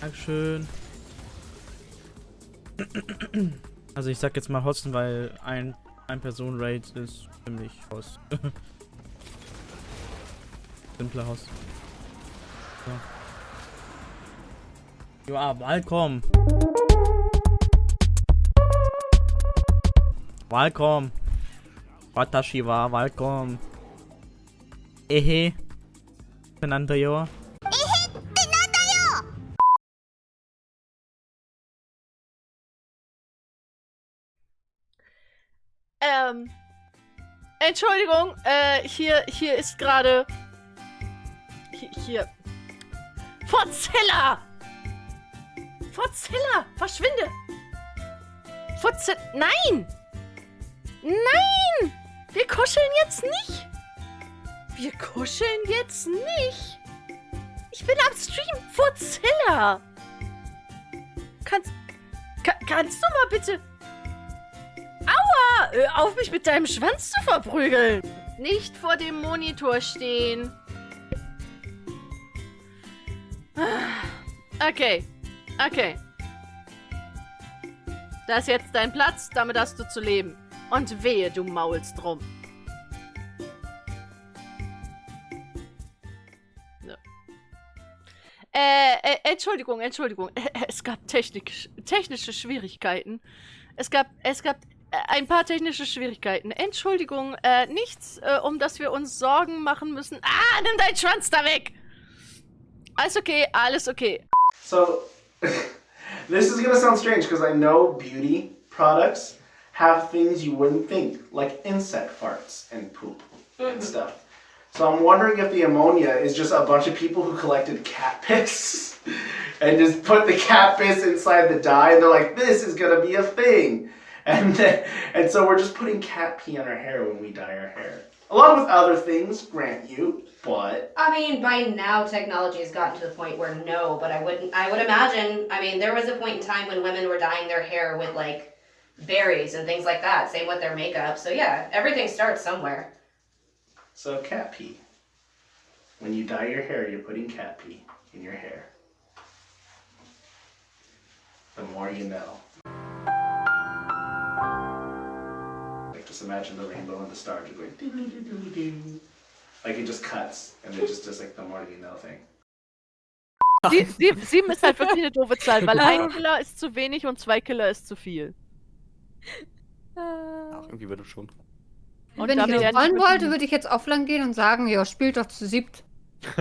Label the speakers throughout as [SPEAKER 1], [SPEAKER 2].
[SPEAKER 1] Dankeschön. Also ich sag jetzt mal Hosten, weil ein, ein Person Raid ist ziemlich Host. Simpler Host. So. Ja, welcome. Welcome. Watashi wa welcome. Ehe. Benannter yo.
[SPEAKER 2] Ähm. Entschuldigung, äh, hier, hier ist gerade. Hier, hier. Forzilla! Forzilla! Verschwinde! Forzilla. Nein! Nein! Wir kuscheln jetzt nicht! Wir kuscheln jetzt nicht! Ich bin am Stream! Forzilla! Kannst. Ka kannst du mal bitte. Hör auf mich mit deinem Schwanz zu verprügeln! Nicht vor dem Monitor stehen. Okay. Okay. Das ist jetzt dein Platz, damit hast du zu leben. Und wehe, du maulst drum. So. Äh, äh, Entschuldigung, Entschuldigung. Es gab Technik, technische Schwierigkeiten. Es gab, es gab äh, ein paar technische Schwierigkeiten. Entschuldigung, äh, nichts, äh, um das wir uns Sorgen machen müssen. Ah, nimm deinen Schwanz da weg! Alles okay, alles okay.
[SPEAKER 3] So, this is gonna sound strange because I know beauty products have things you wouldn't think, like insect farts and poop and stuff. So I'm wondering if the ammonia is just a bunch of people who collected cat piss and just put the cat piss inside the dye, and they're like, "This is gonna be a thing," and then, and so we're just putting cat pee on our hair when we dye our hair, along with other things, grant you, but
[SPEAKER 4] I mean, by now technology has gotten to the point where no, but I wouldn't. I would imagine. I mean, there was a point in time when women were dyeing their hair with like berries and things like that. Same with their makeup. So yeah, everything starts somewhere.
[SPEAKER 3] so cat pee. When you dye your hair, you're putting cat pee in your hair. The more you know. Just imagine the rainbow and the stars are going doo doo doo doo. Like it just cuts and it just does like the more you know thing.
[SPEAKER 2] Sie, sie, sieben ist halt wirklich eine doofe Zahl, weil ein Killer ist zu wenig und zwei Killer ist zu viel.
[SPEAKER 5] Ach, irgendwie wird es schon.
[SPEAKER 2] Und
[SPEAKER 6] Wenn ich das wollen wollte, würde ich jetzt offline gehen und sagen, ja, spielt doch zu siebt.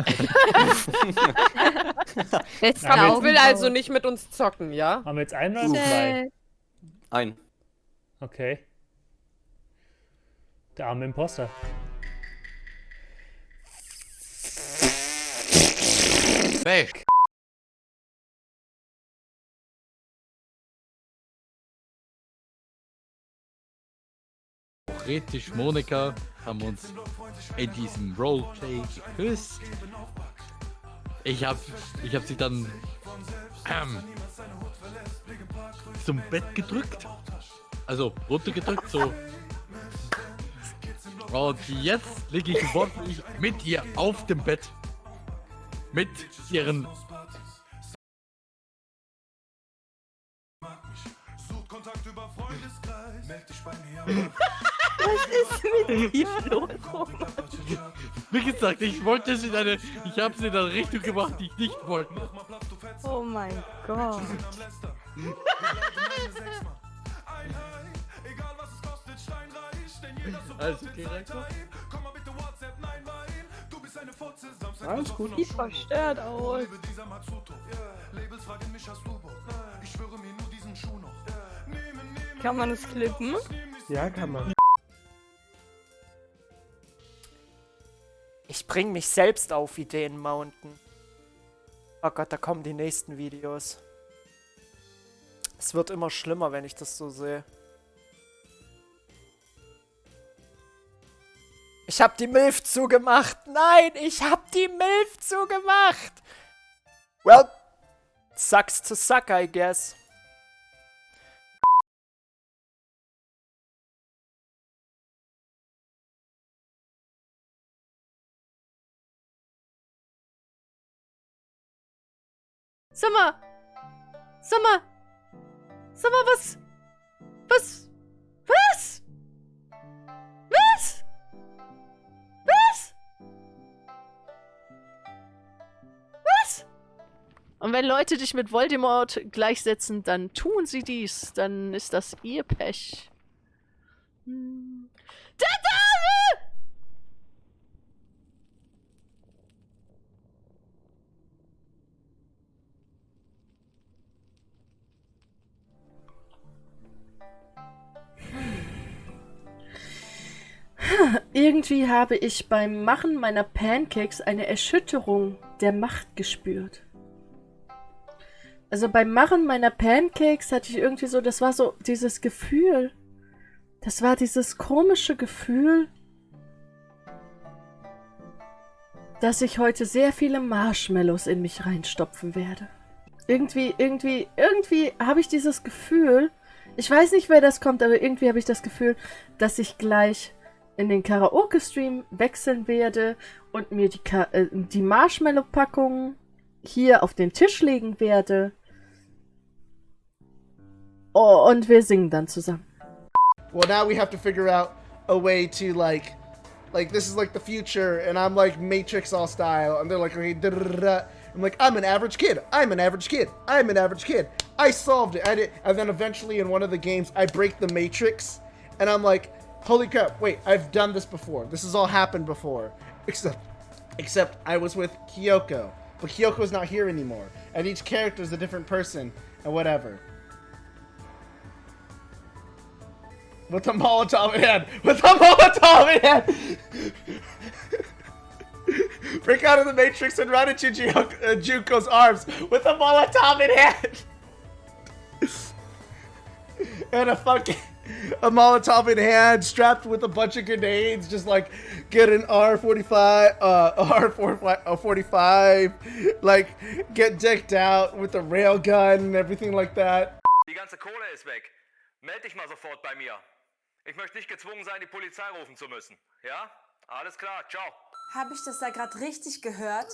[SPEAKER 6] Beste
[SPEAKER 7] Damit will also nicht mit uns zocken, ja?
[SPEAKER 8] Haben wir jetzt einen oder zwei?
[SPEAKER 5] Ein.
[SPEAKER 8] Okay. Der arme Imposter.
[SPEAKER 5] Weg!
[SPEAKER 9] Theoretisch Monika haben uns in diesem Roleplay geküsst. Ich hab, ich hab sie dann ähm, zum Bett gedrückt. Also runtergedrückt, so. Und jetzt liege ich wortwörtlich mit ihr auf dem Bett. Mit ihren Wie gesagt, ich wollte es in eine. Ich habe sie in eine Richtung gemacht, die ich nicht wollte.
[SPEAKER 2] Oh mein Gott.
[SPEAKER 9] Alles okay, Reiko?
[SPEAKER 3] Alles gut.
[SPEAKER 2] Sieht verstört aus. Kann man es klippen?
[SPEAKER 3] Ja, kann man.
[SPEAKER 10] Ich bring mich selbst auf Ideen Mountain. Oh Gott, da kommen die nächsten Videos. Es wird immer schlimmer, wenn ich das so sehe. Ich hab die Milf zugemacht. Nein, ich hab die Milf zugemacht. Well, sucks to suck, I guess.
[SPEAKER 2] Sag mal. Sag mal. Sag mal, was? Was? Was? Und wenn Leute dich mit Voldemort gleichsetzen, dann tun sie dies. Dann ist das ihr Pech. Hm. Der Dame! Irgendwie habe ich beim Machen meiner Pancakes eine Erschütterung der Macht gespürt. Also beim Machen meiner Pancakes hatte ich irgendwie so, das war so dieses Gefühl. Das war dieses komische Gefühl, dass ich heute sehr viele Marshmallows in mich reinstopfen werde. Irgendwie, irgendwie, irgendwie habe ich dieses Gefühl, ich weiß nicht, wer das kommt, aber irgendwie habe ich das Gefühl, dass ich gleich in den Karaoke-Stream wechseln werde und mir die, äh, die Marshmallow-Packung hier auf den Tisch legen werde. Oh, und wir singen dann zusammen.
[SPEAKER 3] Well, now we have to figure out a way to like, like this is like the future, and I'm like Matrix all style, and they're like, okay. I'm like, I'm an average kid. I'm an average kid. I'm an average kid. I solved it. I did, and then eventually in one of the games, I break the Matrix, and I'm like, holy crap! Wait, I've done this before. This has all happened before, except, except I was with Kyoko, but Kyoko's not here anymore, and each character is a different person, and whatever. With a Molotov in hand! With a Molotov in hand! Break out of the Matrix and run into Ju- uh, Juko's arms with a Molotov in hand! and a fucking... A Molotov in hand, strapped with a bunch of grenades, just like get an R45, uh, R45, like get decked out with a railgun and everything like that.
[SPEAKER 11] Die ganze Kohle ist weg. Meld dich mal sofort bei mir. Ich möchte nicht gezwungen sein, die Polizei rufen zu müssen. Ja? Alles klar, ciao.
[SPEAKER 12] Habe ich das da gerade richtig gehört?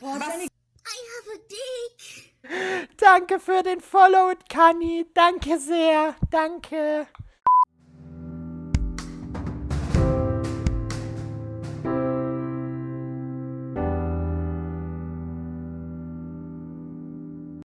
[SPEAKER 12] Boah,
[SPEAKER 13] Was?
[SPEAKER 12] Jenny-
[SPEAKER 10] Danke für den Follow, Kani. Danke sehr. Danke.